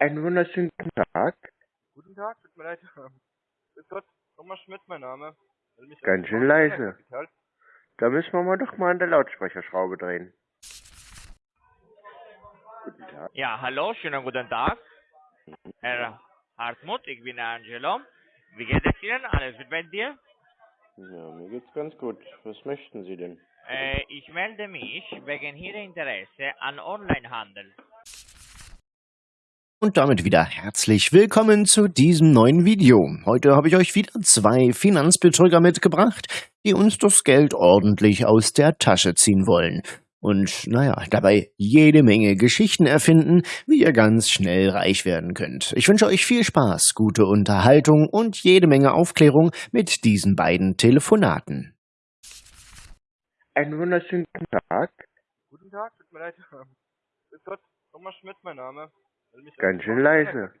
Einen wunderschönen guten Tag. Guten Tag, tut mir leid. Grüß Gott, Thomas Schmidt mein Name. Ganz schön leise. Da müssen wir mal doch mal an der Lautsprecherschraube drehen. Guten Tag. Ja, hallo, schönen guten Tag. Herr Hartmut, ich bin Angelo. Wie geht es Ihnen? Alles gut bei dir? Ja, mir geht's ganz gut. Was möchten Sie denn? Äh, ich melde mich wegen Ihrer Interesse an Onlinehandel. Und damit wieder herzlich willkommen zu diesem neuen Video. Heute habe ich euch wieder zwei Finanzbetrüger mitgebracht, die uns das Geld ordentlich aus der Tasche ziehen wollen. Und naja, dabei jede Menge Geschichten erfinden, wie ihr ganz schnell reich werden könnt. Ich wünsche euch viel Spaß, gute Unterhaltung und jede Menge Aufklärung mit diesen beiden Telefonaten. Einen wunderschönen guten Tag. Guten Tag, tut mir leid. Grüß Gott, Thomas Schmidt mein Name. Ganz schön leise.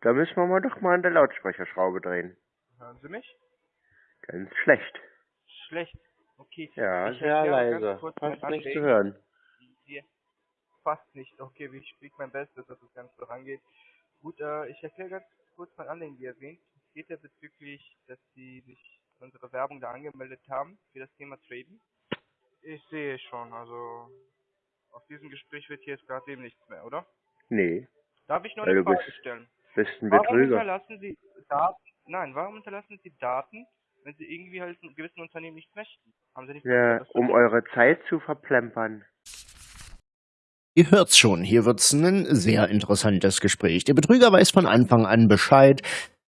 Da müssen wir mal doch mal an der Lautsprecherschraube drehen. Hören Sie mich? Ganz schlecht. Schlecht. Okay. Ja, Ich sehr ganz leise. Fast mein nichts zu hören. Hier. Fast nicht. Okay, ich spiele mein Bestes, dass das Ganze vorangeht. Gut, äh, ich erkläre ganz kurz mein Anliegen, wie erwähnt. Es geht ja bezüglich, dass Sie sich unsere Werbung da angemeldet haben für das Thema Traden. Ich sehe schon, also aus diesem Gespräch wird hier jetzt gerade eben nichts mehr, oder? Nee, Darf ich nur eine du bist- Frage stellen? bist ein Warum Betrüger. hinterlassen Sie Daten? Nein, warum hinterlassen Sie Daten, wenn Sie irgendwie halt einem gewissen Unternehmen nicht möchten? Haben Sie nicht Ja, das um eure Zeit zu verplempern. Ihr hört's schon, hier wird's ein sehr interessantes Gespräch. Der Betrüger weiß von Anfang an Bescheid,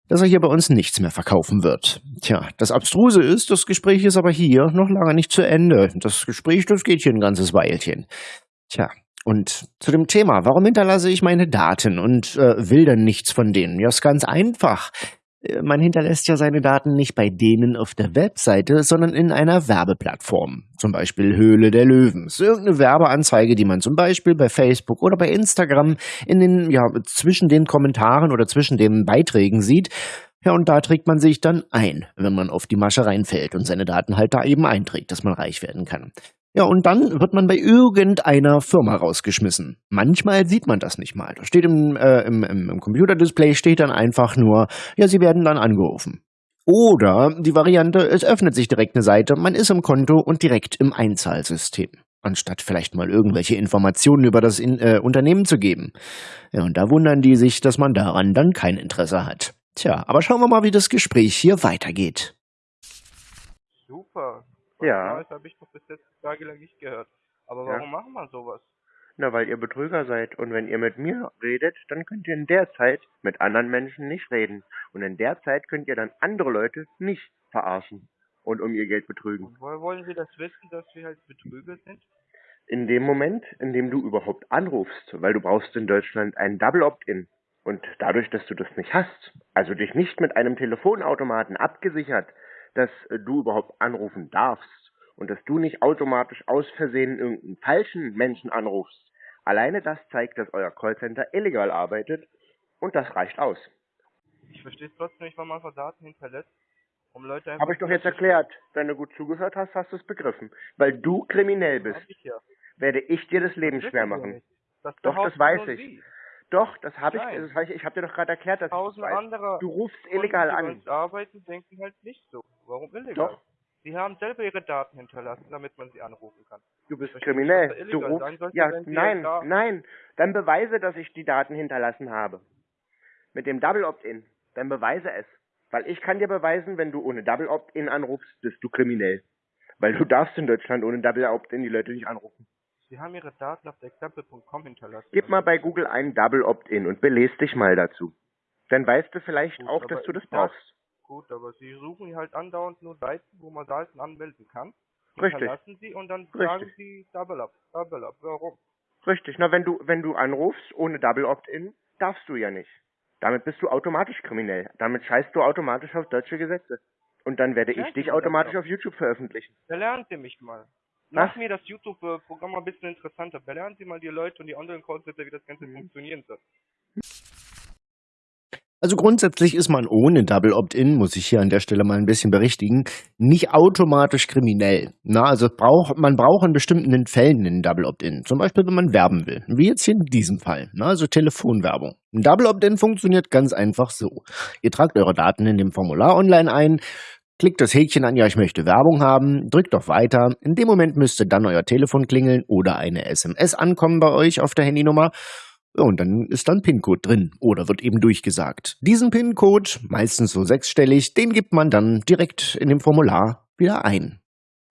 dass er hier bei uns nichts mehr verkaufen wird. Tja, das Abstruse ist, das Gespräch ist aber hier noch lange nicht zu Ende. Das Gespräch, das geht hier ein ganzes Weilchen. Tja, und zu dem Thema, warum hinterlasse ich meine Daten und äh, will dann nichts von denen? Ja, ist ganz einfach. Äh, Man hinterlässt ja seine Daten nicht bei denen auf der Webseite, sondern in einer Werbeplattform. Zum Beispiel Höhle der Löwen. Ist Irgendeine Werbeanzeige, die man zum Beispiel bei Facebook oder bei Instagram in den, ja, zwischen den Kommentaren oder zwischen den Beiträgen sieht. Ja, und da trägt man sich dann ein, wenn man auf die Masche reinfällt und seine Daten halt da eben einträgt, dass man reich werden kann. Ja, und dann wird man bei irgendeiner Firma rausgeschmissen. Manchmal sieht man das nicht mal. Da steht im, äh, im, im, Computerdisplay steht dann einfach nur, ja, sie werden dann angerufen. Oder die Variante, es öffnet sich direkt eine Seite, man ist im Konto und direkt im Einzahlsystem. Anstatt vielleicht mal irgendwelche Informationen über das in, äh, Unternehmen zu geben. Ja, und da wundern die sich, dass man daran dann kein Interesse hat. Tja, aber schauen wir mal, wie das Gespräch hier weitergeht. Super. Ja. Das habe ich doch bis jetzt tagelang nicht gehört. Aber Ja. warum machen wir sowas? Na, weil ihr Betrüger seid. Und wenn ihr mit mir redet, dann könnt ihr in der Zeit mit anderen Menschen nicht reden. Und in der Zeit könnt ihr dann andere Leute nicht verarschen und um ihr Geld betrügen. Und woher wollen Sie das wissen, dass wir halt Betrüger sind? In dem Moment, in dem du überhaupt anrufst, weil du brauchst in Deutschland einen Double Opt-in. Und dadurch, dass du das nicht hast, also dich nicht mit einem Telefonautomaten abgesichert, dass äh, du überhaupt anrufen darfst und dass du nicht automatisch aus Versehen irgendeinen falschen Menschen anrufst, alleine das zeigt, dass euer Callcenter illegal arbeitet und das reicht aus. Ich verstehe es trotzdem nicht, warum man einfach Daten hinterlässt, um Leute. Habe ich doch jetzt erklärt. Wenn du gut zugehört hast, hast du es begriffen. Weil du kriminell bist, ich ja. werde ich dir das Leben Das schwer machen. Das Doch, das weiß ich. Sie. Doch, das habe ich, das hab ich, ich habe dir doch gerade erklärt, dass ich das Tausend weiß. andere Du rufst illegal die an. uns arbeiten, denken halt nicht so. Warum illegal? Doch. Sie haben selber ihre Daten hinterlassen, damit man sie anrufen kann. Du bist verstehe kriminell. Du rufst. sollte, Ja, nein, da- nein. Dann beweise, dass ich die Daten hinterlassen habe. Mit dem Double Opt-in. Dann beweise es. Weil ich kann dir beweisen, wenn du ohne Double Opt-in anrufst, bist du kriminell. Weil du darfst in Deutschland ohne Double Opt-in die Leute nicht anrufen. Sie haben ihre Daten auf example.com hinterlassen. Gib mal bei Google ein Double Opt-in und belest dich mal dazu. Dann weißt du vielleicht Gut, auch, dass du das brauchst. Gut, aber Sie suchen halt andauernd nur Seiten, wo man Daten anmelden kann. Richtig. Hinterlassen Sie und dann Richtig. sagen Sie Double Up, Double Up. Warum? Richtig. Na, wenn du, wenn du anrufst ohne Double Opt-in, darfst du ja nicht. Damit bist du automatisch kriminell. Damit scheißt du automatisch auf deutsche Gesetze. Und dann werde ich dich automatisch auf YouTube veröffentlichen. Belernen Sie mich mal. Was? Mach mir das YouTube-Programm ein bisschen interessanter. Belernen Sie mal die Leute und die anderen Callcenter, wie das Ganze Mhm. funktionieren soll. Also grundsätzlich ist man ohne Double Opt-in, muss ich hier an der Stelle mal ein bisschen berichtigen, nicht automatisch kriminell. Na, also braucht, man braucht in bestimmten Fällen einen Double Opt-in. Zum Beispiel, wenn man werben will. Wie jetzt hier in diesem Fall. Na, also Telefonwerbung. Ein Double Opt-in funktioniert ganz einfach so. Ihr tragt eure Daten in dem Formular online ein, klickt das Häkchen an, ja, ich möchte Werbung haben, drückt auf Weiter. In dem Moment müsste dann euer Telefon klingeln oder eine SMS ankommen bei euch auf der Handynummer. Und dann ist dann PIN-Code drin oder wird eben durchgesagt. Diesen PIN-Code, meistens so sechsstellig, den gibt man dann direkt in dem Formular wieder ein.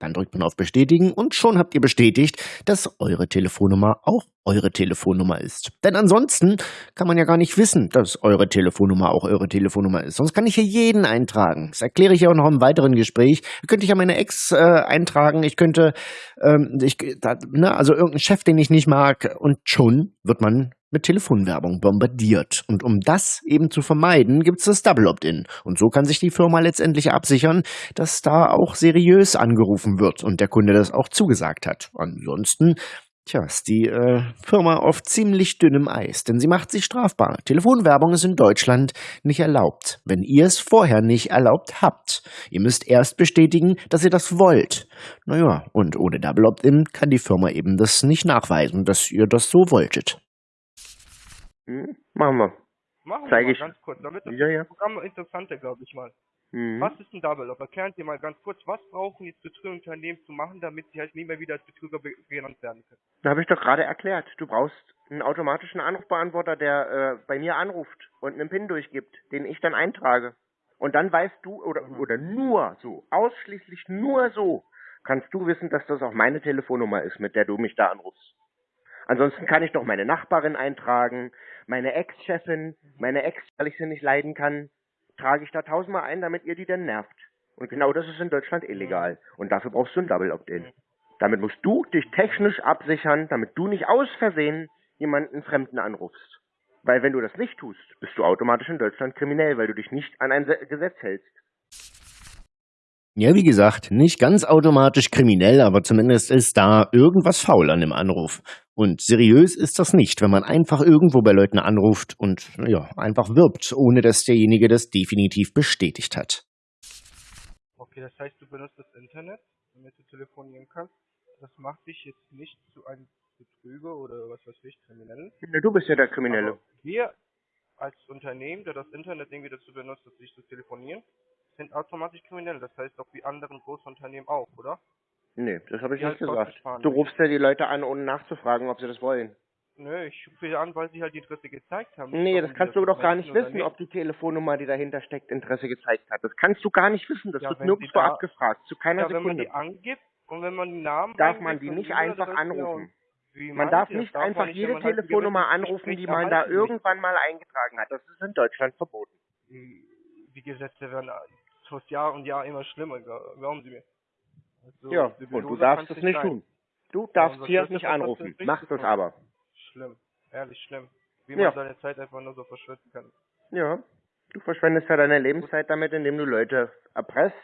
Dann drückt man auf Bestätigen und schon habt ihr bestätigt, dass eure Telefonnummer auch eure Telefonnummer ist. Denn ansonsten kann man ja gar nicht wissen, dass eure Telefonnummer auch eure Telefonnummer ist. Sonst kann ich hier jeden eintragen. Das erkläre ich ja auch noch im weiteren Gespräch. Könnte ich ja meine Ex äh, eintragen. Ich könnte, ähm, ich, da, ne, also irgendeinen Chef, den ich nicht mag. Und schon wird man mit Telefonwerbung bombardiert. Und um das eben zu vermeiden, gibt es das Double Opt-in. Und so kann sich die Firma letztendlich absichern, dass da auch seriös angerufen wird und der Kunde das auch zugesagt hat. Ansonsten Tja, ist die äh, Firma auf ziemlich dünnem Eis, denn sie macht sich strafbar. Telefonwerbung ist in Deutschland nicht erlaubt, wenn ihr es vorher nicht erlaubt habt. Ihr müsst erst bestätigen, dass ihr das wollt. Naja, und ohne Double Opt-in kann die Firma eben das nicht nachweisen, dass ihr das so wolltet. Hm? Machen wir. Machen Zeig wir ich. mal ganz kurz, damit das Ja, ja. Programm interessanter, glaube ich mal. Mhm. Was ist ein Double Up? Erklären Sie mal ganz kurz, was brauchen jetzt Betrügerunternehmen zu machen, damit sie halt nie mehr wieder als Betrüger be- genannt werden können? Da habe ich doch gerade erklärt. Du brauchst einen automatischen Anrufbeantworter, der äh, bei mir anruft und einen PIN durchgibt, den ich dann eintrage. Und dann weißt du, oder, oder nur so, ausschließlich nur so, kannst du wissen, dass das auch meine Telefonnummer ist, mit der du mich da anrufst. Ansonsten kann ich doch meine Nachbarin eintragen, meine Ex-Chefin, meine Ex, weil ich sie nicht leiden kann, trage ich da tausendmal ein, damit ihr die dann nervt. Und genau das ist in Deutschland illegal. Und dafür brauchst du ein Double Opt-in. Damit musst du dich technisch absichern, damit du nicht aus Versehen jemanden Fremden anrufst. Weil wenn du das nicht tust, bist du automatisch in Deutschland kriminell, weil du dich nicht an ein Se- Gesetz hältst. Ja, wie gesagt, nicht ganz automatisch kriminell, aber zumindest ist da irgendwas faul an dem Anruf. Und seriös ist das nicht, wenn man einfach irgendwo bei Leuten anruft und ja, einfach wirbt, ohne dass derjenige das definitiv bestätigt hat. Okay, das heißt, du benutzt das Internet, damit du telefonieren kannst. Das macht dich jetzt nicht zu einem Betrüger oder was weiß ich, Kriminellen. Na, Du bist ja der Kriminelle. Aber wir als Unternehmen, der das Internet irgendwie dazu benutzt, um sich zu telefonieren, sind automatisch kriminell. Das heißt auch wie anderen Großunternehmen auch, oder? Nee, das habe ich Ja, nicht ist gesagt. Du rufst ja die Leute an, ohne nachzufragen, ob sie das wollen. Nö, ich rufe sie an, weil sie halt die Interesse gezeigt haben. Nee, das kannst du doch gar nicht wissen, ob die Telefonnummer, die dahinter steckt, Interesse gezeigt hat. Das kannst du gar nicht wissen. Das Ja, wird nirgendwo da- abgefragt. Zu keiner Ja, wenn man Sekunde. die angibt und wenn man die Namen Darf man die nicht einfach anrufen. und- Wie Man darf nicht Darf einfach nicht, jede halt Telefonnummer anrufen, die man da will? irgendwann mal eingetragen hat. Das ist in Deutschland verboten. Die, die Gesetze werden aus Jahr und Jahr immer schlimmer, gla- glauben Sie mir. Also, ja, und du darfst es nicht sein. tun. Du Ja, darfst hier Chef nicht das anrufen. es gemacht. aber. Schlimm, ehrlich schlimm. Wie Ja. man seine Zeit einfach nur so verschwenden kann. Ja. Du verschwendest ja deine Lebenszeit damit, indem du Leute erpresst,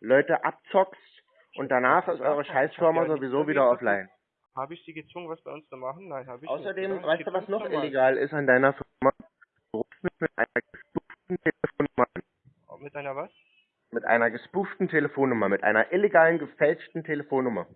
Leute abzockst und danach ist eure Scheißfirma ja sowieso wieder offline. Habe ich Sie gezwungen, was bei uns zu machen? Nein, habe ich Außerdem, nicht. weißt du, was noch illegal ist an deiner Firma? Du rufst mich mit einer gespooften Telefonnummer an. Mit einer was? Mit einer gespooften Telefonnummer, mit einer illegalen, gefälschten Telefonnummer.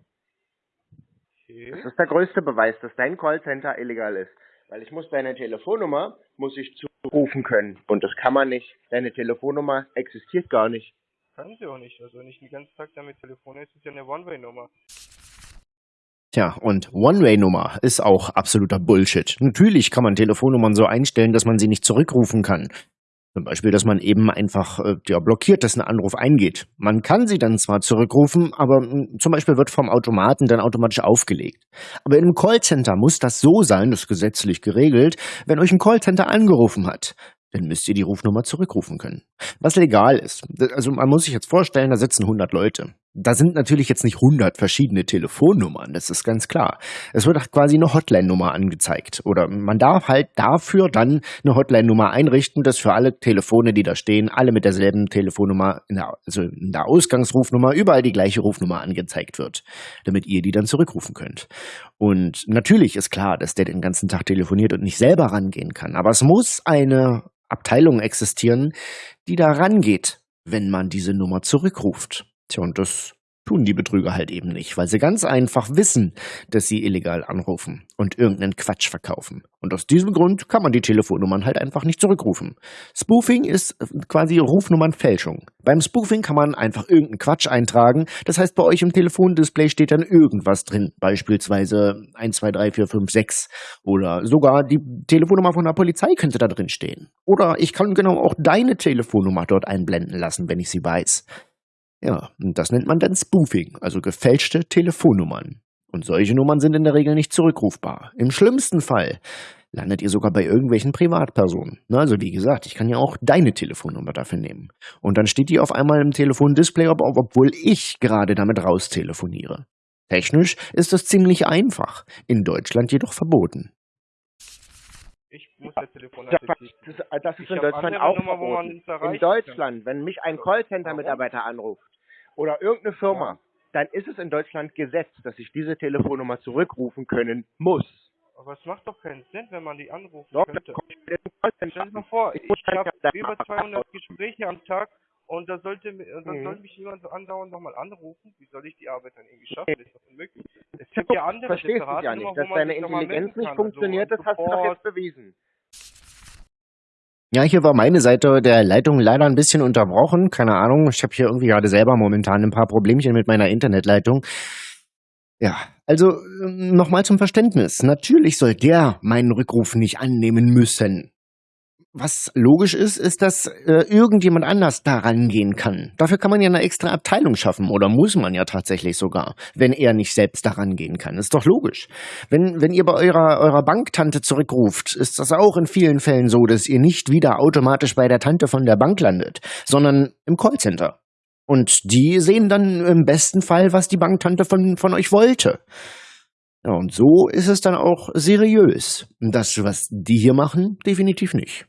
Okay. Das ist der größte Beweis, dass dein Callcenter illegal ist. Weil ich muss deine Telefonnummer, muss ich zurufen können. Und das kann man nicht. Deine Telefonnummer existiert gar nicht. Können Sie auch nicht. Also wenn ich den ganzen Tag damit telefoniere, ist es ja eine One-Way-Nummer. Tja, und One-Way-Nummer ist auch absoluter Bullshit. Natürlich kann man Telefonnummern so einstellen, dass man sie nicht zurückrufen kann. Zum Beispiel, dass man eben einfach äh, ja, blockiert, dass ein Anruf eingeht. Man kann sie dann zwar zurückrufen, aber mh, zum Beispiel wird vom Automaten dann automatisch aufgelegt. Aber in einem Callcenter muss das so sein, das ist gesetzlich geregelt, wenn euch ein Callcenter angerufen hat, dann müsst ihr die Rufnummer zurückrufen können. Was legal ist. Also man muss sich jetzt vorstellen, da sitzen 100 Leute. Da sind natürlich jetzt nicht 100 verschiedene Telefonnummern, das ist ganz klar. Es wird quasi eine Hotline-Nummer angezeigt. Oder man darf halt dafür dann eine Hotline-Nummer einrichten, dass für alle Telefone, die da stehen, alle mit derselben Telefonnummer, also in der Ausgangsrufnummer, überall die gleiche Rufnummer angezeigt wird, damit ihr die dann zurückrufen könnt. Und natürlich ist klar, dass der den ganzen Tag telefoniert und nicht selber rangehen kann. Aber es muss eine Abteilung existieren, die da rangeht, wenn man diese Nummer zurückruft. Tja, und das tun die Betrüger halt eben nicht, weil sie ganz einfach wissen, dass sie illegal anrufen und irgendeinen Quatsch verkaufen. Und aus diesem Grund kann man die Telefonnummern halt einfach nicht zurückrufen. Spoofing ist quasi Rufnummernfälschung. Beim Spoofing kann man einfach irgendeinen Quatsch eintragen. Das heißt, bei euch im Telefondisplay steht dann irgendwas drin, beispielsweise 123456 oder sogar die Telefonnummer von der Polizei könnte da drin stehen. Oder ich kann genau auch deine Telefonnummer dort einblenden lassen, wenn ich sie weiß. Ja, und das nennt man dann Spoofing, also gefälschte Telefonnummern. Und solche Nummern sind in der Regel nicht zurückrufbar. Im schlimmsten Fall landet ihr sogar bei irgendwelchen Privatpersonen. Also wie gesagt, ich kann ja auch deine Telefonnummer dafür nehmen. Und dann steht die auf einmal im Telefondisplay, ob, obwohl ich gerade damit raustelefoniere. Technisch ist das ziemlich einfach, in Deutschland jedoch verboten. Ich muss das Telefon Das, ist- das ist Ich in Deutschland auch Nummer, verboten. In Deutschland, wenn mich ein Callcenter-Mitarbeiter anruft oder irgendeine Firma, dann ist es in Deutschland Gesetz, dass ich diese Telefonnummer zurückrufen können muss. Aber es macht doch keinen Sinn, wenn man die anrufen Doch, könnte. Stell dir mal vor, Ich ich habe ja- über 200 Gespräche am Tag und da sollte, äh, dann Mhm. soll mich jemand so andauernd nochmal anrufen. Wie soll ich die Arbeit dann irgendwie schaffen? Das ist doch unmöglich. Es gibt ja andere Verstehst du separate ja nicht, dass deine Intelligenz nicht funktioniert, also, das hast du doch jetzt bewiesen. Ja, hier war meine Seite der Leitung leider ein bisschen unterbrochen. Keine Ahnung, ich habe hier irgendwie gerade selber momentan ein paar Problemchen mit meiner Internetleitung. Ja, also ähm, nochmal zum Verständnis. Natürlich soll der meinen Rückruf nicht annehmen müssen. Was logisch ist, ist, dass äh, irgendjemand anders da rangehen kann. Dafür kann man ja eine extra Abteilung schaffen oder muss man ja tatsächlich sogar, wenn er nicht selbst da rangehen kann. Ist doch logisch. Wenn, wenn ihr bei eurer, eurer Banktante zurückruft, ist das auch in vielen Fällen so, dass ihr nicht wieder automatisch bei der Tante von der Bank landet, sondern im Callcenter. Und die sehen dann im besten Fall, was die Banktante von, von euch wollte. Ja, und so ist es dann auch seriös. Das, was die hier machen, definitiv nicht.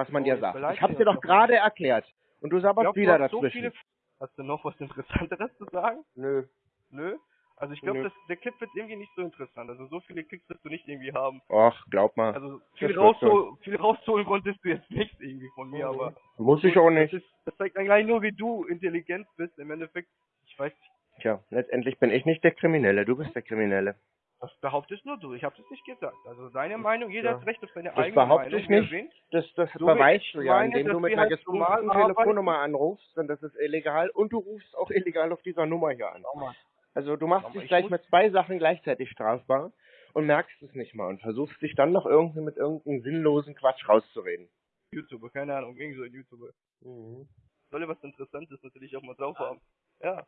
Was man Oh, dir sagt. Ich habe dir doch gerade erklärt. Und du sabberst glaub, du wieder hast so dazwischen. viele... Hast du noch was Interessanteres zu sagen? Nö. Nö? Also ich glaube, der Clip wird irgendwie nicht so interessant. Also so viele Klicks wirst du nicht irgendwie haben. Ach, glaub mal. Also viel, wird rausholen, viel rausholen konntest du jetzt nicht irgendwie von mir, Mhm. aber Muss ich auch nicht. das, ist, das zeigt eigentlich nur, wie du intelligent bist. Im Endeffekt, ich weiß nicht, Tja, letztendlich bin ich nicht der Kriminelle, du bist der Kriminelle. Das behauptest nur du. Ich habe das nicht gesagt. Also deine Meinung, jeder Ja. hat Recht auf seine Das eigene behaupte Meinung. ich wie er nicht. Das, das So beweist ich du ja, meine, indem du mit einer halt arbeiten. Telefonnummer anrufst, und das ist illegal, und du rufst auch illegal auf dieser Nummer hier an. Also du machst dich ich gleich mit zwei Sachen gleichzeitig strafbar und merkst es nicht mal und versuchst dich dann noch irgendwie mit irgendeinem sinnlosen Quatsch rauszureden. YouTuber, keine Ahnung, irgend so ein YouTuber. Mhm. Soll ja was Interessantes natürlich auch mal drauf haben. Ja.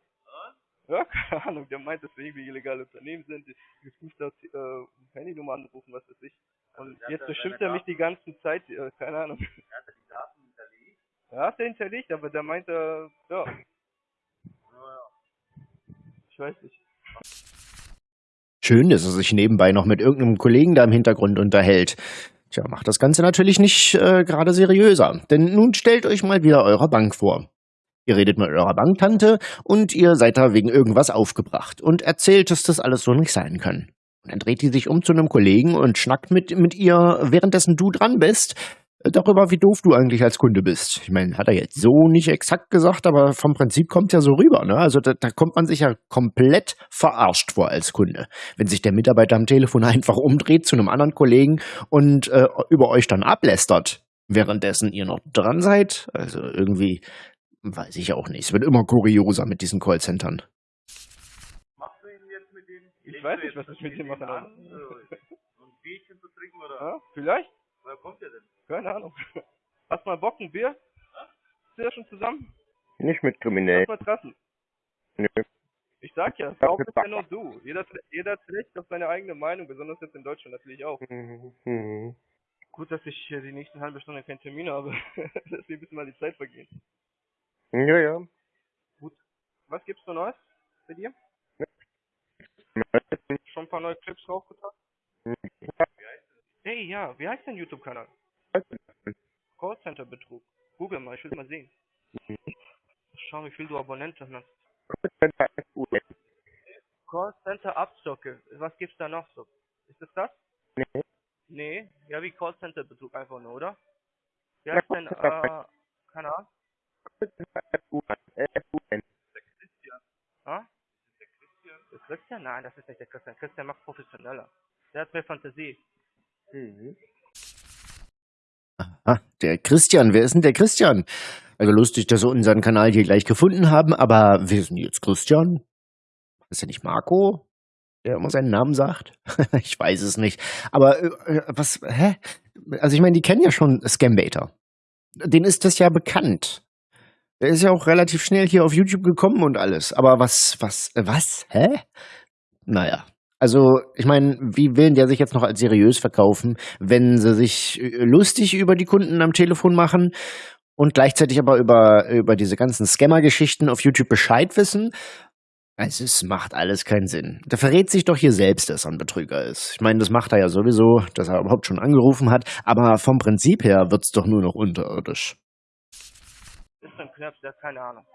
Ja, keine Ahnung, der meint, dass wir irgendwie illegale Unternehmen sind, die geprüft hat, äh, Handynummer anrufen, was weiß ich. Und jetzt beschimpft er mich die ganze Zeit, äh, keine Ahnung. Ja, hat er hinterlegt, aber der meint, äh, ja. Ich weiß nicht. Schön, dass er sich nebenbei noch mit irgendeinem Kollegen da im Hintergrund unterhält. Tja, macht das Ganze natürlich nicht äh, gerade seriöser. Denn nun stellt euch mal wieder eure Bank vor. Ihr redet mit eurer Banktante und ihr seid da wegen irgendwas aufgebracht und erzählt, dass das alles so nicht sein kann. Und dann dreht die sich um zu einem Kollegen und schnackt mit, mit ihr, währenddessen du dran bist, äh, darüber, wie doof du eigentlich als Kunde bist. Ich meine, hat er jetzt so nicht exakt gesagt, aber vom Prinzip kommt ja so rüber. Ne? Also da, da kommt man sich ja komplett verarscht vor als Kunde. Wenn sich der Mitarbeiter am Telefon einfach umdreht zu einem anderen Kollegen und äh, über euch dann ablästert, währenddessen ihr noch dran seid. Also irgendwie weiß ich auch nicht. Es wird immer kurioser mit diesen Callcentern. Ich weiß nicht, was ich mit ihm machen soll. ein Bierchen zu trinken oder? Ja, vielleicht? Woher kommt der denn? Keine Ahnung. Hast mal Bock, ein Bier? Sind wir schon zusammen? Nicht mit Kriminellen. Lass mal treffen. Nö. Ich sag ja, Ja, behauptet mit ja nur du. Jeder, jeder hat Recht auf seine eigene Meinung, besonders jetzt in Deutschland natürlich auch. Mhm. Mhm. Gut, dass ich die nächsten halbe Stunde keinen Termin habe, dass mir ein bisschen mal die Zeit vergeht. Ja, ja. was gibt's so Neues bei dir? Schon ein paar neue Clips raufgetan? Hey, ja, wie heißt dein YouTube-Kanal? Callcenter Betrug. Google mal, ich will mal sehen. Schau, wie viel du Abonnenten hast. Callcenter Abzocke. Was gibt's da noch so? Ist es das? Nee. Nee, ja wie Callcenter Betrug einfach nur, oder? Wie heißt denn, äh, Der Christian? Nein, das ist nicht der Christian. Christian macht professioneller. Der hat mehr Fantasie. Mhm. Ah, der Christian. Wer ist denn der Christian? Also lustig, dass wir unseren Kanal hier gleich gefunden haben, aber wer ist denn jetzt Christian? Ist er nicht Marco? Der immer seinen Namen sagt? ich weiß es nicht. Aber äh, was, hä? Also ich meine, die kennen ja schon Scambaiter. Den ist das ja bekannt. Der ist ja auch relativ schnell hier auf YouTube gekommen und alles. Aber was, was, äh, was? Hä? Naja. Also, ich meine, wie will der sich jetzt noch als seriös verkaufen, wenn sie sich äh, lustig über die Kunden am Telefon machen und gleichzeitig aber über, über diese ganzen Scammer-Geschichten auf YouTube Bescheid wissen? Also, es macht alles keinen Sinn. Der verrät sich doch hier selbst, dass er ein Betrüger ist. Ich meine, das macht er ja sowieso, dass er überhaupt schon angerufen hat, aber vom Prinzip her wird's doch nur noch unterirdisch. Ist ein Knirps, der hat keine Ahnung.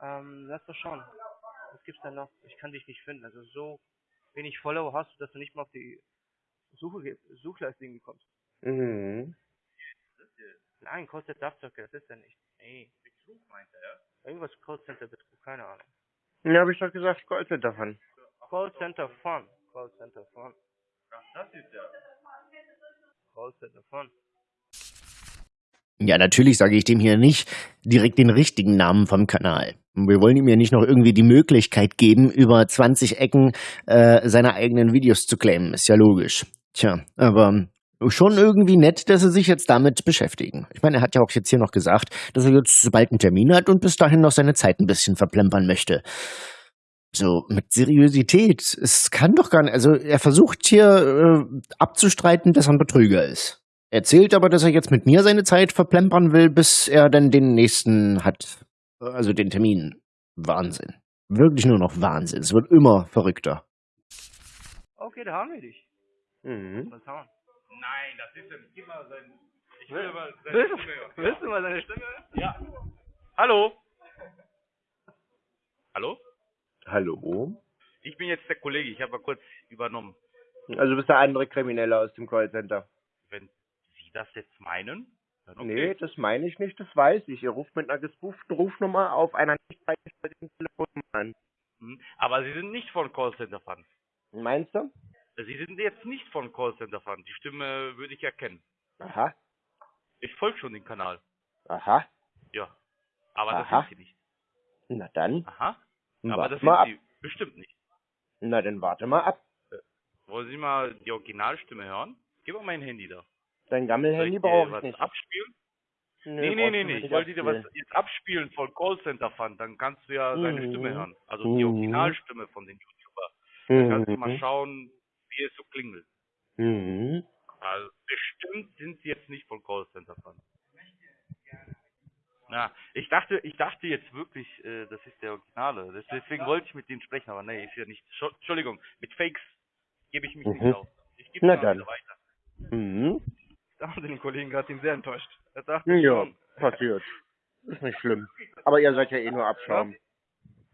Ähm, lass doch schauen. Was gibt's denn noch? Ich kann dich nicht finden. Also so wenig Follower hast du, dass du nicht mal auf die Suche, irgendwie kommst. Mhm. Nein, kostet Abzocke, das ist er nicht. Nee. Betrug meint er, ja? Irgendwas Callcenter Betrug, keine Ahnung. Ja, habe ich doch gesagt, Callcenter von. Callcenter Fun. Callcenter Fun. Das ist ja. Callcenter Fun. Ja, natürlich sage ich dem hier nicht direkt den richtigen Namen vom Kanal. Wir wollen ihm ja nicht noch irgendwie die Möglichkeit geben, über 20 Ecken äh, seine eigenen Videos zu claimen. Ist ja logisch. Tja, aber schon irgendwie nett, dass sie sich jetzt damit beschäftigen. Ich meine, er hat ja auch jetzt hier noch gesagt, dass er jetzt bald einen Termin hat und bis dahin noch seine Zeit ein bisschen verplempern möchte. So, mit Seriosität. Es kann doch gar nicht. Also, er versucht hier äh, abzustreiten, dass er ein Betrüger ist. Erzählt aber, dass er jetzt mit mir seine Zeit verplempern will, bis er dann den nächsten hat. Also den Termin. Wahnsinn. Wirklich nur noch Wahnsinn. Es wird immer verrückter. Okay, da haben wir dich. Mhm. Mal schauen. Nein, das ist ja. Gib mal sein. Ich will aber seine Willst, Stimme hören. willst du mal seine Stimme hören? Ja. Hallo? Hallo? Hallo? Ich bin jetzt der Kollege, ich habe mal kurz übernommen. Also du bist der andere Kriminelle aus dem Callcenter. Wenn das jetzt meinen, dann okay. Nee, das meine ich nicht, das weiß ich. Ihr ruft mit einer gespooften Rufnummer auf einer nicht freigestellten Telefonnummer an. Hm, Aber Sie sind nicht von Callcenter Fun. Meinst du? Sie sind jetzt nicht von Callcenter Fun. Die Stimme würde ich erkennen. Aha, Ich folge schon den Kanal. aha. Ja. Aber Aha. das sind Sie nicht. Na dann, Aha. Aber warte das sind ab. Sie bestimmt nicht. Na dann warte mal ab. Wollen Sie mal die Originalstimme hören? Gib mal mein Handy da. Dein Gammelhandy brauche ich nicht. abspielen? Nö, Nee, nee, nee, nee. Ich wollte dir was jetzt abspielen von Callcenter Fun. Dann kannst du ja seine Mhm. Stimme hören. Also die Mhm. Originalstimme von den YouTuber. Dann kannst du mal Mhm. schauen, wie es so klingelt. Mhm. Also bestimmt sind sie jetzt nicht von Callcenter Fun. Na, ich dachte, ich dachte jetzt wirklich, äh, das ist der Originale. Deswegen wollte ich mit denen sprechen, aber nee, ist ja nicht. Entschuldigung, mit Fakes gebe ich mich Mhm. nicht auf. Ich gebe Na dann. weiter. Mhm. Da haben sie den Kollegen gerade ihn sehr enttäuscht. Er dachte Ja, schon, passiert. Ist nicht schlimm. Aber ihr seid ja eh nur Abschaum.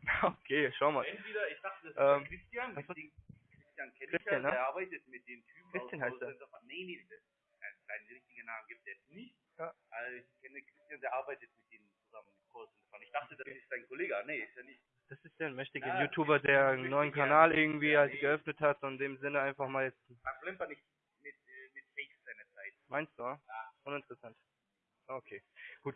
okay, schau mal. Entweder, ich dachte, das Ähm, ist Christian, was- Christian kenne ich Christian, ja, ne? der arbeitet mit den Typen Christian heißt er. Nee, nee, das, äh, seinen richtigen Namen gibt er jetzt nicht. Ja. Also ich kenne Christian, der arbeitet mit denen zusammen mit Fun. Ich dachte, das ist sein Kollege. Nee, ist er nicht. Das ist der mächtige Ja, YouTuber, der einen neuen ja. Kanal irgendwie halt geöffnet hat und in dem Sinne einfach mal jetzt. Verplemper nicht mit, äh, mit Fakes seine Zeit. Meinst du? Uninteressant. Okay, gut.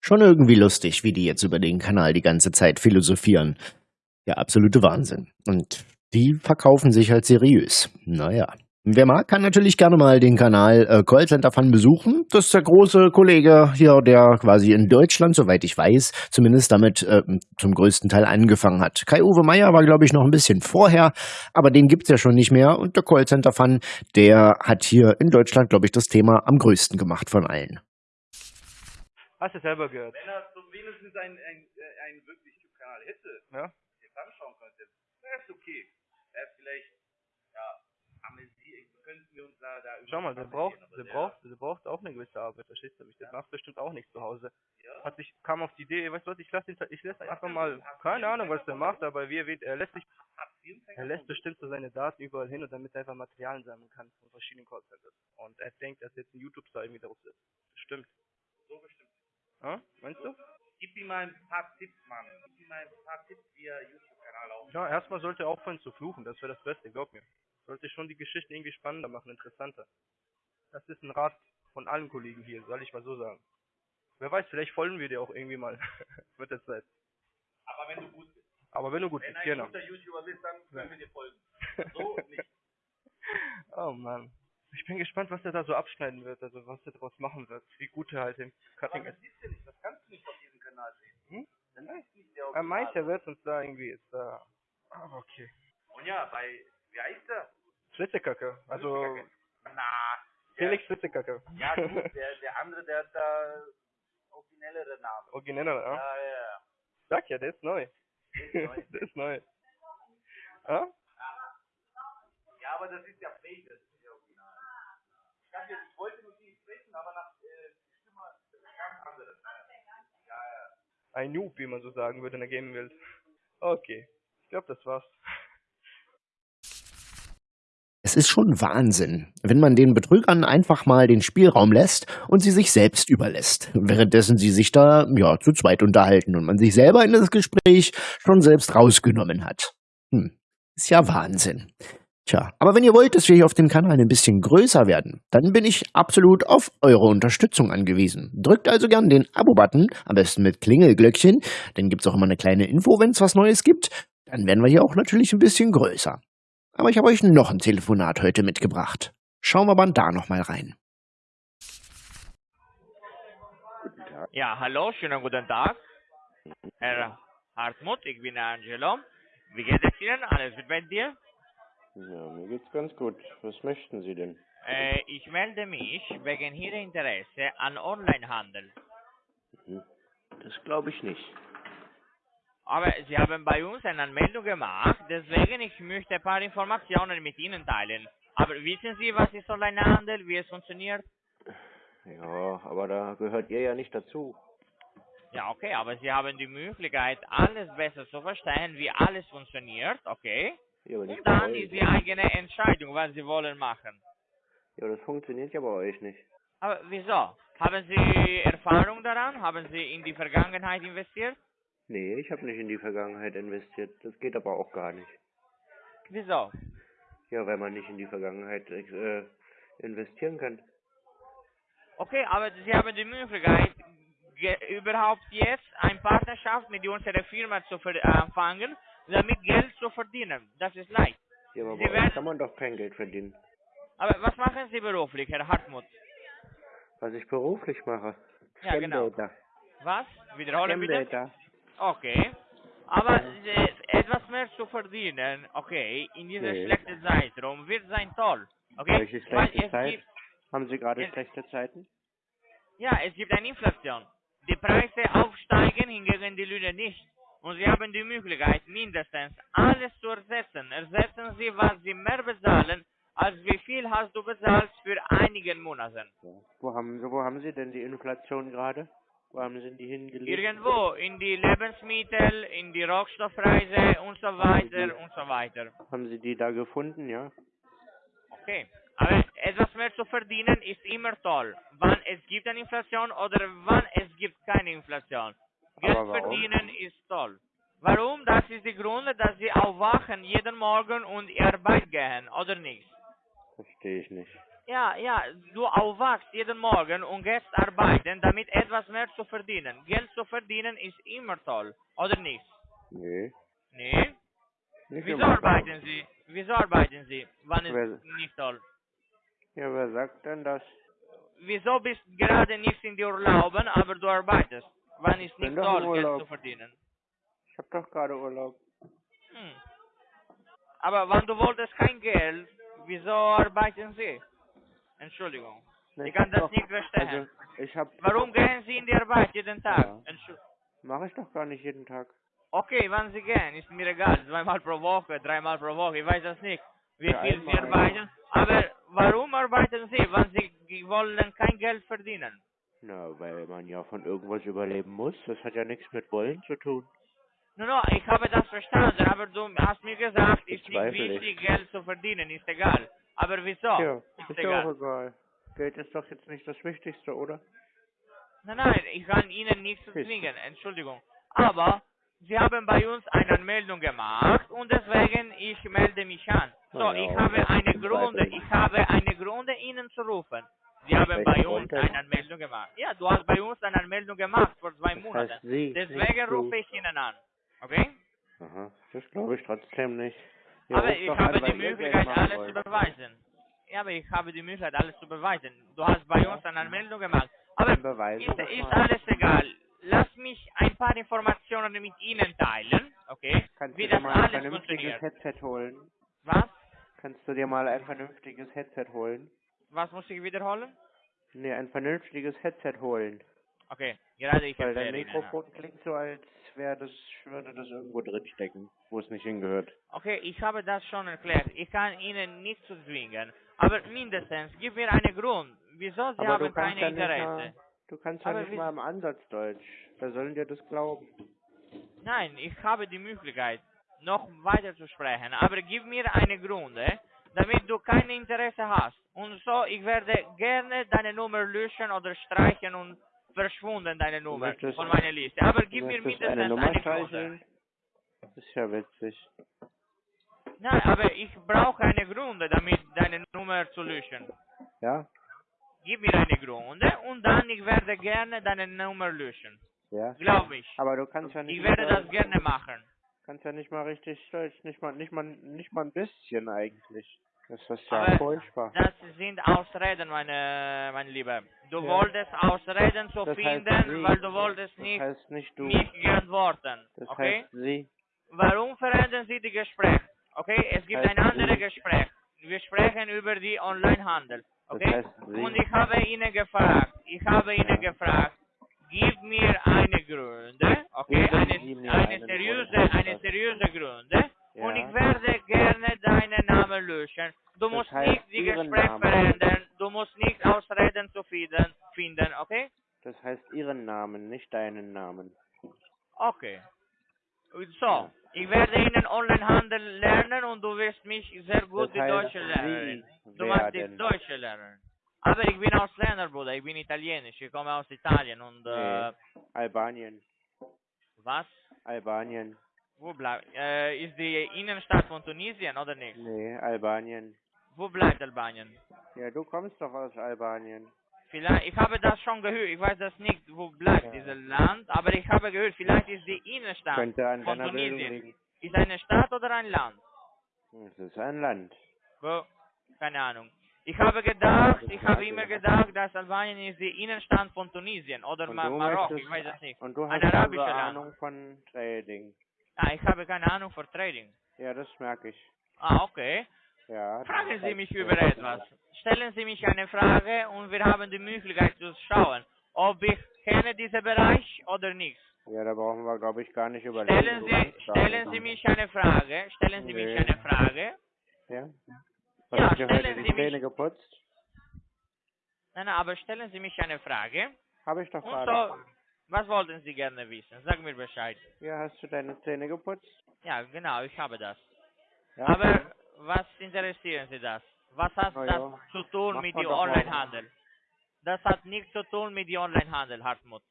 Schon irgendwie lustig, wie die jetzt über den Kanal die ganze Zeit philosophieren. Der absolute Wahnsinn. Und die verkaufen sich halt seriös. Naja. Wer mag, kann natürlich gerne mal den Kanal äh, Callcenter Fun besuchen. Das ist der große Kollege hier, der quasi in Deutschland, soweit ich weiß, zumindest damit äh, zum größten Teil angefangen hat. Kai-Uwe Meier war, glaube ich, noch ein bisschen vorher, aber den gibt's ja schon nicht mehr. Und der Callcenter Fun, der hat hier in Deutschland, glaube ich, das Thema am größten gemacht von allen. Hast du selber gehört. Wenn er so wenigstens einen, einen, äh, einen wirklich YouTube-Kanal hätte, Ja? jetzt anschauen könnte, wäre es okay. Wäre vielleicht, ja, könnten wir uns da, da Schau mal, der braucht, aber der braucht, der braucht auch eine gewisse Arbeit, verstehst du mich? Der macht bestimmt auch nicht zu Hause. Ja. Hat sich, kam auf die Idee, weißt du was, ich lasse ihn, ich lasse einfach mal, keine Ahnung, was der macht, aber wie er, wird- er lässt sich, er lässt bestimmt so seine Daten überall hin und damit er einfach Materialien sammeln kann von verschiedenen Callcenters. Und er denkt, dass jetzt ein YouTube-Star irgendwie draus ist. Bestimmt. So bestimmt. Ja? Meinst du? Gib ihm mal ein paar Tipps, Mann. Gib ihm mal ein paar Tipps, wie er YouTube-Kanal aufbaut. Ja, erstmal sollte er aufhören zu fluchen, das wäre das Beste, glaub mir. Sollte schon die Geschichte irgendwie spannender machen, interessanter. Das ist ein Rat von allen Kollegen hier, soll ich mal so sagen. Wer weiß, vielleicht folgen wir dir auch irgendwie mal mit der Zeit. Aber wenn du gut bist. Aber wenn du gut Wenn bist, ein genau. guter YouTuber bist, dann können wir dir folgen. So nicht. oh Mann. Ich bin gespannt, was er da so abschneiden wird, also was er daraus machen wird. Wie gut er halt im Cutting das ist. siehst du nicht, das kannst du nicht auf diesem Kanal sehen. Hm? Das ist nicht der Er meint, Original. er wird uns da irgendwie jetzt da. Aber okay. Und ja, bei, wie heißt der? Flitzekacke. Also Na, Felix Flitzekacke. ja gut, der, der andere, der hat da originellere Namen. Origineller, ja? Ja, ja, ja. Sag ja, der ist neu. ist neu. der ist neu. Ja? Ja, aber das ist ja fake, das ist nicht original. Ich, hab jetzt, ich wollte mit ihm sprechen, aber nach äh, Stimme das ist ganz anderes. Ja, ja. Ein Noob, wie man so sagen würde in der Gaming-Welt. Okay. Ich glaube, das war's. Ist schon Wahnsinn, wenn man den Betrügern einfach mal den Spielraum lässt und sie sich selbst überlässt, währenddessen sie sich da ja zu zweit unterhalten und man sich selber in das Gespräch schon selbst rausgenommen hat. Hm, ist ja Wahnsinn. Tja, aber wenn ihr wollt, dass wir hier auf dem Kanal ein bisschen größer werden, dann bin ich absolut auf eure Unterstützung angewiesen. Drückt also gern den Abo-Button, am besten mit Klingelglöckchen, dann gibt's auch immer eine kleine Info, wenn es was Neues gibt. Dann werden wir hier auch natürlich ein bisschen größer. Aber ich habe euch noch ein Telefonat heute mitgebracht. Schauen wir mal da nochmal rein. Guten Tag. Ja, hallo, schönen guten Tag. Herr Hartmut, ich bin Angelo. Wie geht es Ihnen? Alles gut bei dir? Ja, mir geht's ganz gut. Was möchten Sie denn? Äh, ich melde mich wegen Ihrer Interesse an Onlinehandel. Hm, Das glaube ich nicht. Aber Sie haben bei uns eine Anmeldung gemacht, deswegen ich möchte ein paar Informationen mit Ihnen teilen. Aber wissen Sie, was ist Onlinehandel, wie es funktioniert? Ja, aber da gehört ihr ja nicht dazu. Ja, okay, aber Sie haben die Möglichkeit, alles besser zu verstehen, wie alles funktioniert, okay? Ja, Und dann ist die eigene Entscheidung, was Sie wollen machen. Ja, das funktioniert ja bei euch nicht. Aber wieso? Haben Sie Erfahrung daran? Haben Sie in die Vergangenheit investiert? Nee, ich habe nicht in die Vergangenheit investiert. Das geht aber auch gar nicht. Wieso? Ja, weil man nicht in die Vergangenheit äh, investieren kann. Okay, aber Sie haben die Möglichkeit, überhaupt jetzt eine Partnerschaft mit unserer Firma zu ver- anfangen, damit Geld zu verdienen. Das ist leicht. Ja, aber Sie werden- kann man doch kein Geld verdienen. Aber was machen Sie beruflich, Herr Hartmut? Was ich beruflich mache. Ja, genau. Was? Wiederholen bitte? Okay. Aber äh, etwas mehr zu verdienen, okay, in dieser Nee. schlechten Zeitraum wird sein toll. Okay? Welche schlechte Zeit? gibt, Haben Sie gerade schlechte Zeiten? ja, es gibt eine Inflation. Die Preise aufsteigen, hingegen die Löhne nicht. Und Sie haben die Möglichkeit, mindestens alles zu ersetzen. Ersetzen Sie, was Sie mehr bezahlen, als wie viel hast du bezahlt für einigen Monaten. Ja. Wo haben wo haben Sie denn die Inflation gerade? Wo haben Sie die hingelegt? Irgendwo, in die Lebensmittel, in die Rohstoffpreise und so weiter und so weiter. Haben Sie die da gefunden, ja? Okay. Aber etwas mehr zu verdienen ist immer toll. Wann es gibt eine Inflation oder wann es gibt keine Inflation. Geld verdienen ist toll. Warum? Das ist der Grund, dass sie aufwachen jeden Morgen und in Arbeit gehen, oder nicht? Verstehe ich nicht. Ja, ja, du aufwachst jeden Morgen und gehst arbeiten, damit etwas mehr zu verdienen. Geld zu verdienen ist immer toll, oder nicht? Nee. Nee? Nicht Wieso arbeiten Sie? Wieso arbeiten Sie? Wann ist nicht toll? Ja, wer sagt denn das? Wieso bist gerade nicht in die Urlauben, aber du arbeitest? Wann ist nicht toll, Geld zu verdienen? Ich hab doch gerade Urlaub. Hm. Aber wenn du wolltest kein Geld, wieso arbeiten Sie? Entschuldigung. Ne, Ich kann das doch, nicht verstehen. Also. Warum gehen Sie in die Arbeit jeden Tag? Ja. Mache ich doch gar nicht jeden Tag. Okay, wann Sie gehen, ist mir egal. Zweimal pro Woche, dreimal pro Woche, ich weiß das nicht. Wie Ja, viel Sie arbeiten. Aber warum arbeiten Sie, wenn Sie wollen kein Geld verdienen? Na, weil man ja von irgendwas überleben muss. Das hat ja nichts mit Wollen zu tun. No, no, ich habe das verstanden, aber du hast mir gesagt, ist nicht wichtig, Geld zu verdienen, ist egal. Aber wieso? Ja, ist ist ja auch egal. Geld ist doch jetzt nicht das Wichtigste, oder? Nein, nein, ich kann Ihnen nichts zwingen, Entschuldigung. Aber Sie haben bei uns eine Anmeldung gemacht und deswegen ich melde mich an. So, ja, ich habe eine Gründe, ich habe eine Gründe Ihnen zu rufen. Sie haben bei uns eine Anmeldung gemacht. Ja, du hast bei uns eine Anmeldung gemacht vor zwei Das Monaten. Sie, Deswegen rufe ich Ihnen an. Okay? Aha, das glaube ich trotzdem nicht. Ihr aber ich habe die Möglichkeit, alles wollt. zu beweisen. Ja, aber ich habe die Möglichkeit, alles zu beweisen. Du hast bei uns eine Anmeldung gemacht. Aber ist, ist alles egal. Lass mich ein paar Informationen mit Ihnen teilen, okay? Kannst Wie du dir das mal ein alles vernünftiges funktioniert. Headset holen? Was? Kannst du dir mal ein vernünftiges Headset holen? Was muss ich wiederholen? Nee, ein vernünftiges Headset holen. Okay, gerade ich Weil dein. Mikrofon klingt so, als wäre das, würde das irgendwo drin stecken, wo es nicht hingehört. Okay, ich habe das schon erklärt. Ich kann Ihnen nicht zu zwingen. Aber mindestens, gib mir einen Grund. Wieso Sie Aber haben keine ja Interesse? mal, du kannst ja Aber nicht mal im Ansatz Deutsch. Wer soll dir das glauben? Nein, ich habe die Möglichkeit, noch weiter zu sprechen. Aber gib mir einen Grund, eh, damit du kein Interesse hast. Und so, ich werde gerne deine Nummer löschen oder streichen und verschwunden deine Nummer möchtest- von meiner Liste. Aber gib mir mindestens eine Nummer Grund. streicheln? Das ist ja witzig. Nein, aber ich brauche eine Gründe, damit deine Nummer zu löschen. Ja? Gib mir eine Gründe und dann ich werde gerne deine Nummer löschen. Ja? Glaub mich. Aber du kannst ja nicht Ich werde mal, das gerne machen. kannst ja nicht mal richtig Deutsch, nicht mal, nicht mal, nicht mal ein bisschen eigentlich. Das ist ja furchtbar. Das sind Ausreden, meine, mein Lieber. Du Ja. wolltest Ausreden zu Das heißt finden, weil du wolltest Das nicht heißt nicht du. mich geantworten. Das Okay? heißt sie. Warum verändern Sie die Gespräch? Okay? Es gibt heißt ein anderes. Gespräch. Wir sprechen über die Onlinehandel. Das Okay? heißt sie. Und ich habe Ihnen gefragt, ich habe Ihnen Ja. gefragt, gib mir eine Gründe, okay? Eine, eine seriöse, eine seriöse Gründe. Und Ja. ich werde gerne deinen Namen löschen. Du Das musst nicht die Ihren Gespräch Namen. verändern. Du musst nicht Ausreden zu finden, finden, okay? Das heißt ihren Namen, nicht deinen Namen. Okay. So, ich werde Ihnen Onlinehandel lernen und du wirst mich sehr gut Das die heißt, Deutsche lernen. Du machst die. Deutsche lernen. Aber ich bin Ausländer, Bruder. Ich bin Italienisch. Ich komme aus Italien und äh, Albanien. was? Albanien. Wo bleibt? Äh, ist die Innenstadt von Tunesien oder nicht? Nee, Albanien. Wo bleibt Albanien? Ja, du kommst doch aus Albanien. Vielleicht, ich habe das schon gehört. Ich weiß das nicht, wo bleibt Ja. dieses Land, aber ich habe gehört, vielleicht ist die Innenstadt Könnte an von Tunesien. Ist eine Stadt oder ein Land? Es ist ein Land. Wo? Keine Ahnung. Ich habe gedacht, ich habe immer gedacht, dass Albanien ist die Innenstadt von Tunesien oder Marokko, ich weiß es nicht. Und du hast also arabischer Land. Ahnung von Trading. Ah, ich habe keine Ahnung für Trading. Ja, das merke ich. Ah, okay. Ja. Fragen Sie heißt, mich über etwas. Stellen Sie mich eine Frage und wir haben die Möglichkeit zu schauen, ob ich kenne diesen Bereich oder nicht. Ja, da brauchen wir, glaube ich, gar nicht überlegen. Stellen Sie, stellen Sie mich eine Frage. Stellen Sie mich Nee. eine Frage. Ja? Ja, dir heute stellen die Sie mich- Zähne geputzt? Nein, nein, aber stellen Sie mich eine Frage. Habe ich doch gerade. Was wollten Sie gerne wissen? Sag mir Bescheid. Ja, hast du deine Zähne geputzt? Ja, genau, ich habe das. Ja. Aber was interessieren Sie das? Was hat Na das ja, zu tun macht mit dem. Onlinehandel? Das hat nichts zu tun mit dem Onlinehandel, Hartmut.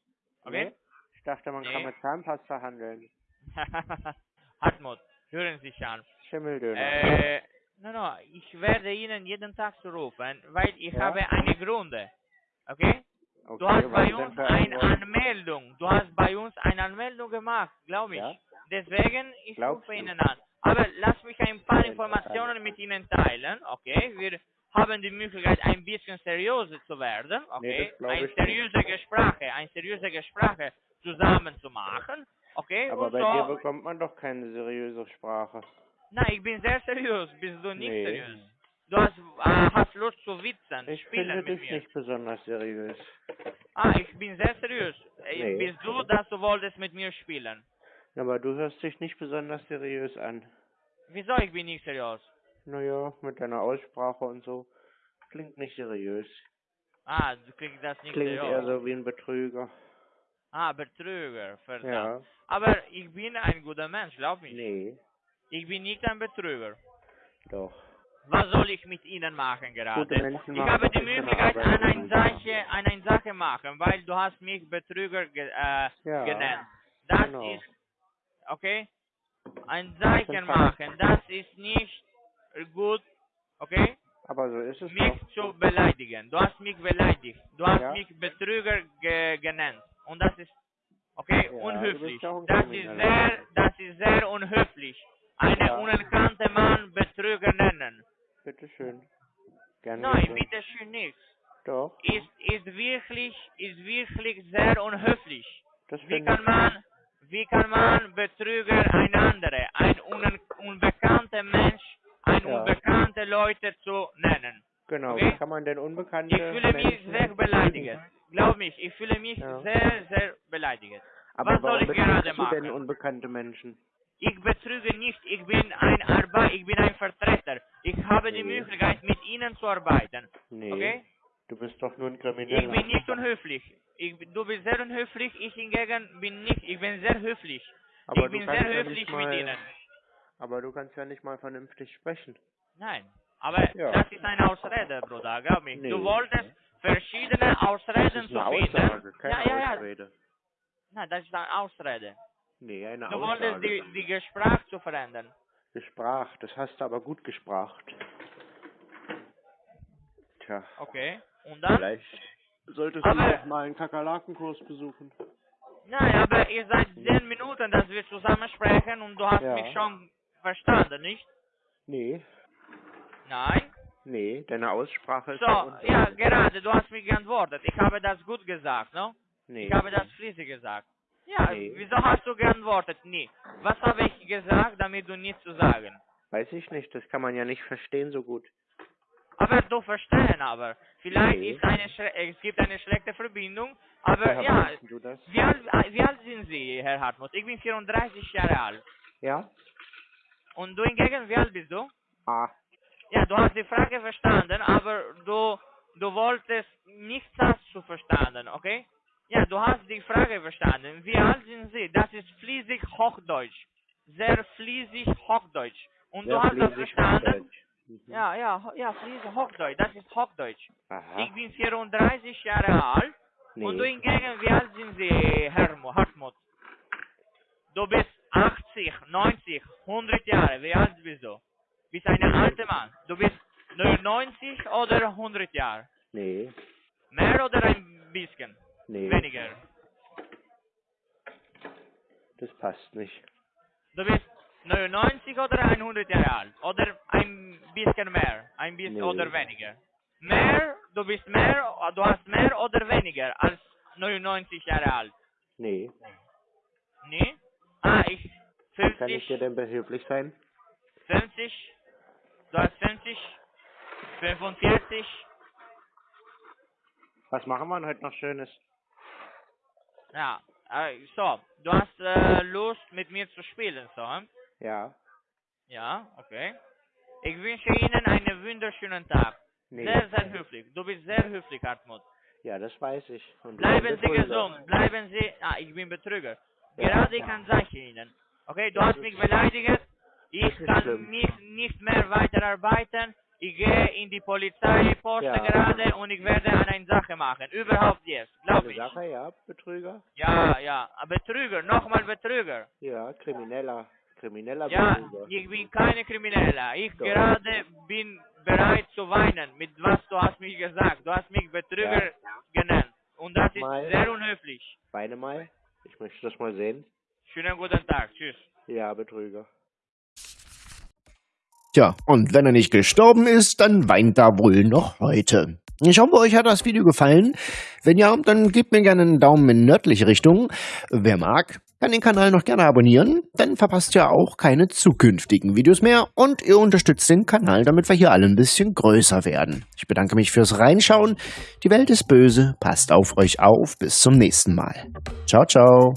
Okay? Nee? Ich dachte, man Nee. kann mit Zahnpasta handeln. Hartmut, hören Sie sich an. Schimmeldöner. Äh, no, no, ich werde Ihnen jeden Tag zurufen, weil ich Ja? habe eine Gründe. Okay? Okay, Du hast bei uns eine? Anmeldung. Du hast bei uns eine Anmeldung gemacht, glaube ich. Ja? Deswegen, ich Glaubst rufe? Ihnen an. Aber lass mich ein paar Informationen mit Ihnen teilen, okay? Wir haben die Möglichkeit, ein bisschen seriöser zu werden, Nee, okay? das glaub ein ich nicht. seriöse Gespräche, ein seriöse Gespräche zusammen zu machen, okay? Aber Und bei dir so, bekommt man doch keine seriöse Sprache. nein, ich bin sehr seriös. Bist du nicht Nee. seriös? Du hast, äh, hast Lust zu witzen, Ich spielen finde mit dich mir. nicht besonders seriös. Ah, ich bin sehr seriös. Nee. Bist du, dass du wolltest mit mir spielen? Aber du hörst dich nicht besonders seriös an. Wieso ich bin nicht seriös? Naja, mit deiner Aussprache und so. Klingt nicht seriös. Ah, du kriegst das nicht Klingt seriös. eher so wie ein Betrüger. Ah, Betrüger, verdammt. Ja. Aber ich bin ein guter Mensch, glaub mich. Nee, Ich bin nicht ein Betrüger. doch. Was soll ich mit Ihnen machen gerade? Menschen Ich habe die Möglichkeit, an eine Sache, an eine Sache machen, weil du hast mich Betrüger ge äh, Ja. genannt. Das genau. ist, okay? Ein Zeichen machen, das ist nicht gut, okay? Aber so ist es Mich doch. zu beleidigen. Du hast mich beleidigt. Du hast Ja. mich Betrüger ge genannt. Und das ist, okay, Ja, unhöflich das ist sehr unhöflich. Einen Ja. unerkannten Mann Betrüger nennen. Bitteschön. Gern Nein, geschehen. bitte schön nicht. Doch, Ist, ist wirklich, ist wirklich sehr unhöflich. Wie kann man, wie kann man Betrüger ein andere, ein un unbekannter Mensch, ein Ja. unbekannte Leute zu nennen? Genau, okay? wie kann man denn unbekannte Ich fühle mich Menschen sehr beleidigt. Glaub mich, ich fühle mich Ja. sehr, sehr beleidigt. Aber Was soll ich gerade du denn machen? unbekannte Menschen? Ich betrüge nicht, ich bin ein Arbeit, ich bin ein Vertreter. Ich habe die Nee. Möglichkeit, mit Ihnen zu arbeiten. Nee, Okay? Du bist doch nur ein Ich Krimineller. bin nicht unhöflich. Ich, du bist sehr unhöflich, ich hingegen bin nicht. Ich bin sehr höflich. Aber ich du bin kannst sehr ja höflich nicht mit mal- Ihnen. Aber du kannst ja nicht mal vernünftig sprechen. Nein, aber Ja. das ist eine Ausrede, Bruder, glaub mir. Nee. Du wolltest verschiedene Ausreden zu finden. Aussage, keine ja, ja, ja. Ausrede. Nein, das ist eine Ausrede. Nee, eine Du wolltest Aussage. die, die Gespräch zu verändern. Gesprach, das hast du aber gut gespracht. Tja, Okay. Und dann? vielleicht solltest Aber- du doch mal einen Kakerlakenkurs besuchen. Nein, aber ihr seid zehn Minuten, dass wir zusammen sprechen und du hast Ja. mich schon verstanden, nicht? Nee, Nein? nee, deine Aussprache ist So, ja gerade, du hast mich geantwortet. Ich habe das gut gesagt, ne? Nee. Ich habe das fließig gesagt. Ja, Nee. wieso hast du geantwortet? Nie. Was habe ich gesagt, damit du nichts zu sagen? Weiß ich nicht, das kann man ja nicht verstehen so gut. Aber du verstehen aber. Vielleicht Nee. ist eine Schle es gibt eine schlechte Verbindung, aber Woher ja, wie alt, äh, wie alt sind Sie, Herr Hartmut? Ich bin 34 Jahre alt. Ja? Und du hingegen, wie alt bist du? Ah, Ja, du hast die Frage verstanden, aber du, du wolltest nicht das zu verstanden, okay? Ja, du hast die Frage verstanden. Wie alt sind Sie? Das ist fließig Hochdeutsch. Sehr fließig Hochdeutsch. Und sehr du hast das verstanden? Hochdeutsch. Mhm. Ja, ja, ja, fließig Hochdeutsch. Das ist Hochdeutsch. Aha. Ich bin 34 Jahre alt. Und du Nee. hingegen, wie alt sind Sie, Herr Hartmut? Du bist 80, 90, 100 Jahre. Wie alt bist du? Bist ein alter Mann. Du bist 99 oder 100 Jahre? Nee. Mehr oder ein bisschen? Nee. Weniger. Das passt nicht. Du bist 99 oder 100 Jahre alt? Oder ein bisschen mehr? Ein bisschen Nee. oder weniger? Mehr, du bist mehr, du hast mehr oder weniger als 99 Jahre alt? Nee. Nee? Ah, ich Wie kann ich 50, dir denn behilflich sein? 50, du hast 50, 45, Was machen wir heute noch Schönes? ja, äh, so, du hast äh, Lust mit mir zu spielen, so, hm? Ja. ja, okay. Ich wünsche Ihnen einen wunderschönen Tag. Nee. Sehr, sehr höflich. Du bist sehr höflich, Hartmut. Ja, das weiß ich. Und Bleiben Sie gesund. Bleiben Sie. Ah, ich bin Betrüger. Ja. Gerade ich kann sagen Ihnen. Okay, du Das hast mich beleidigt. Ich kann schlimm. nicht, nicht mehr weiterarbeiten. Ich gehe in die Polizeiposten Ja. gerade und ich werde eine Sache machen. Überhaupt jetzt. Glaub Eine ich. Sache, ja, Betrüger? Ja, ja. Betrüger. Nochmal Betrüger. Ja, Krimineller. Krimineller Ja, ich bin keine Krimineller. Ich Doch. gerade bin bereit zu weinen mit was du hast mich gesagt. Du hast mich Betrüger genannt. Und das ist Mal. sehr unhöflich. Weine mal. Ich möchte das mal sehen. Schönen guten Tag. Tschüss. Ja, Betrüger. Tja, und wenn er nicht gestorben ist, dann weint er wohl noch heute. Ich hoffe, euch hat das Video gefallen. Wenn ja, dann gebt mir gerne einen Daumen in nördliche Richtung. Wer mag, kann den Kanal noch gerne abonnieren, dann verpasst ihr auch keine zukünftigen Videos mehr und ihr unterstützt den Kanal, damit wir hier alle ein bisschen größer werden. Ich bedanke mich fürs Reinschauen. Die Welt ist böse, passt auf euch auf, bis zum nächsten Mal. Ciao, ciao.